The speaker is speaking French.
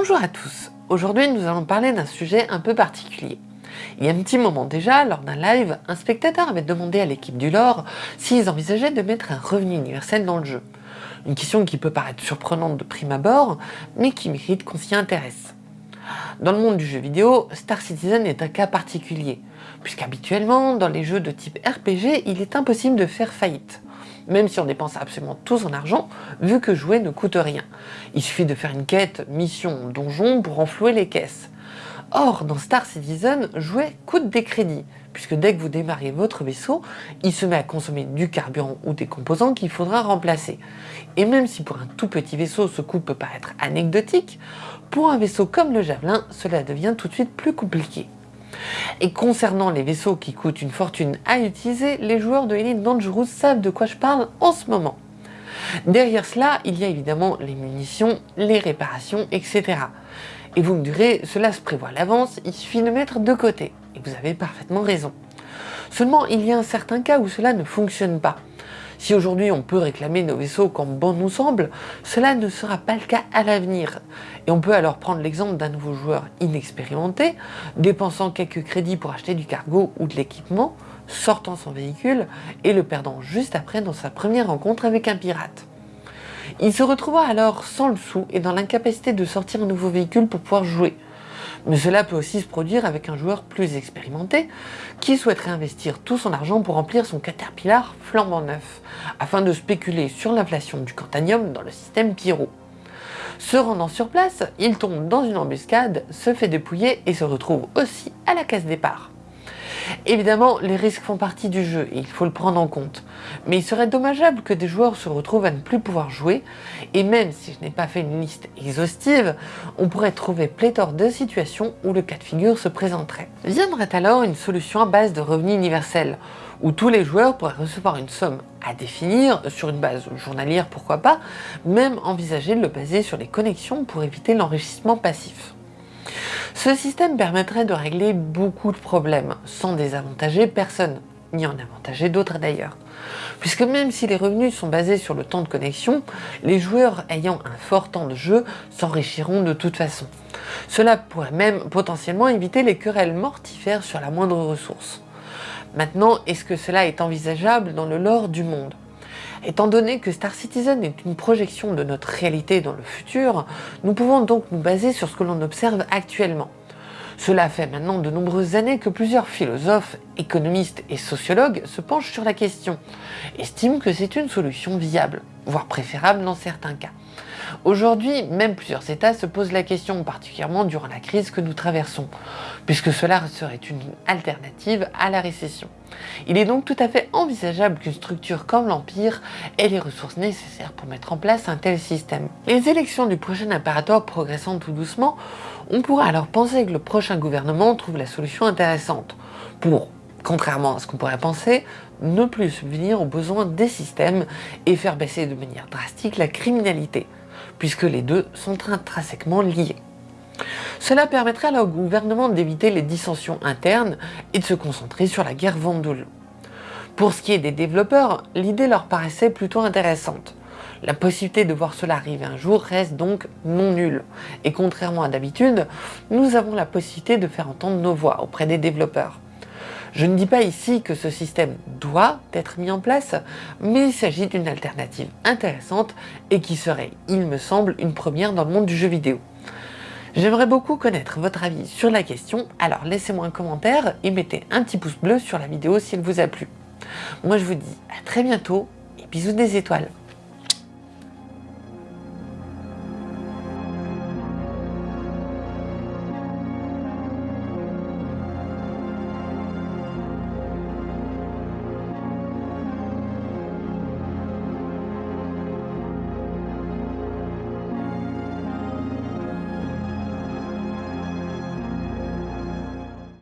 Bonjour à tous, aujourd'hui nous allons parler d'un sujet un peu particulier. Il y a un petit moment déjà, lors d'un live, un spectateur avait demandé à l'équipe du lore s'ils envisageaient de mettre un revenu universel dans le jeu. Une question qui peut paraître surprenante de prime abord, mais qui mérite qu'on s'y intéresse. Dans le monde du jeu vidéo, Star Citizen est un cas particulier, puisqu'habituellement, dans les jeux de type RPG, il est impossible de faire faillite même si on dépense absolument tout son argent, vu que jouer ne coûte rien. Il suffit de faire une quête, mission, donjon pour enflouer les caisses. Or, dans Star Citizen, jouer coûte des crédits, puisque dès que vous démarrez votre vaisseau, il se met à consommer du carburant ou des composants qu'il faudra remplacer. Et même si pour un tout petit vaisseau ce coût peut paraître anecdotique, pour un vaisseau comme le Javelin, cela devient tout de suite plus compliqué. Et concernant les vaisseaux qui coûtent une fortune à utiliser, les joueurs de Elite Dangerous savent de quoi je parle en ce moment. Derrière cela, il y a évidemment les munitions, les réparations, etc. Et vous me direz, cela se prévoit à l'avance, il suffit de mettre de côté. Et vous avez parfaitement raison. Seulement, il y a un certain cas où cela ne fonctionne pas. Si aujourd'hui on peut réclamer nos vaisseaux comme bon nous semble, cela ne sera pas le cas à l'avenir. Et on peut alors prendre l'exemple d'un nouveau joueur inexpérimenté, dépensant quelques crédits pour acheter du cargo ou de l'équipement, sortant son véhicule et le perdant juste après dans sa première rencontre avec un pirate. Il se retrouvera alors sans le sou et dans l'incapacité de sortir un nouveau véhicule pour pouvoir jouer. Mais cela peut aussi se produire avec un joueur plus expérimenté qui souhaiterait investir tout son argent pour remplir son Caterpillar flambant neuf, afin de spéculer sur l'inflation du cantanium dans le système Pyro. Se rendant sur place, il tombe dans une embuscade, se fait dépouiller et se retrouve aussi à la case départ. Évidemment, les risques font partie du jeu et il faut le prendre en compte. Mais il serait dommageable que des joueurs se retrouvent à ne plus pouvoir jouer, et même si je n'ai pas fait une liste exhaustive, on pourrait trouver pléthore de situations où le cas de figure se présenterait. Viendrait alors une solution à base de revenus universels, où tous les joueurs pourraient recevoir une somme à définir, sur une base journalière pourquoi pas, même envisager de le baser sur les connexions pour éviter l'enrichissement passif. Ce système permettrait de régler beaucoup de problèmes, sans désavantager personne, ni en avantager d'autres d'ailleurs. Puisque même si les revenus sont basés sur le temps de connexion, les joueurs ayant un fort temps de jeu s'enrichiront de toute façon. Cela pourrait même potentiellement éviter les querelles mortifères sur la moindre ressource. Maintenant, est-ce que cela est envisageable dans le lore du monde? Étant donné que Star Citizen est une projection de notre réalité dans le futur, nous pouvons donc nous baser sur ce que l'on observe actuellement. Cela fait maintenant de nombreuses années que plusieurs philosophes, économistes et sociologues se penchent sur la question, estiment que c'est une solution viable, voire préférable dans certains cas. Aujourd'hui, même plusieurs États se posent la question, particulièrement durant la crise que nous traversons, puisque cela serait une alternative à la récession. Il est donc tout à fait envisageable qu'une structure comme l'Empire ait les ressources nécessaires pour mettre en place un tel système. Les élections du prochain impérateur progressant tout doucement, on pourra alors penser que le prochain gouvernement trouve la solution intéressante pour contrairement à ce qu'on pourrait penser, ne plus subvenir aux besoins des systèmes et faire baisser de manière drastique la criminalité puisque les deux sont intrinsèquement liés. Cela permettrait alors au gouvernement d'éviter les dissensions internes et de se concentrer sur la guerre Vendoul. Pour ce qui est des développeurs, l'idée leur paraissait plutôt intéressante. La possibilité de voir cela arriver un jour reste donc non nulle. Et contrairement à d'habitude, nous avons la possibilité de faire entendre nos voix auprès des développeurs. Je ne dis pas ici que ce système doit être mis en place, mais il s'agit d'une alternative intéressante et qui serait, il me semble, une première dans le monde du jeu vidéo. J'aimerais beaucoup connaître votre avis sur la question, alors laissez-moi un commentaire et mettez un petit pouce bleu sur la vidéo si elle vous a plu. Moi je vous dis à très bientôt et bisous des étoiles